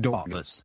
Douglas.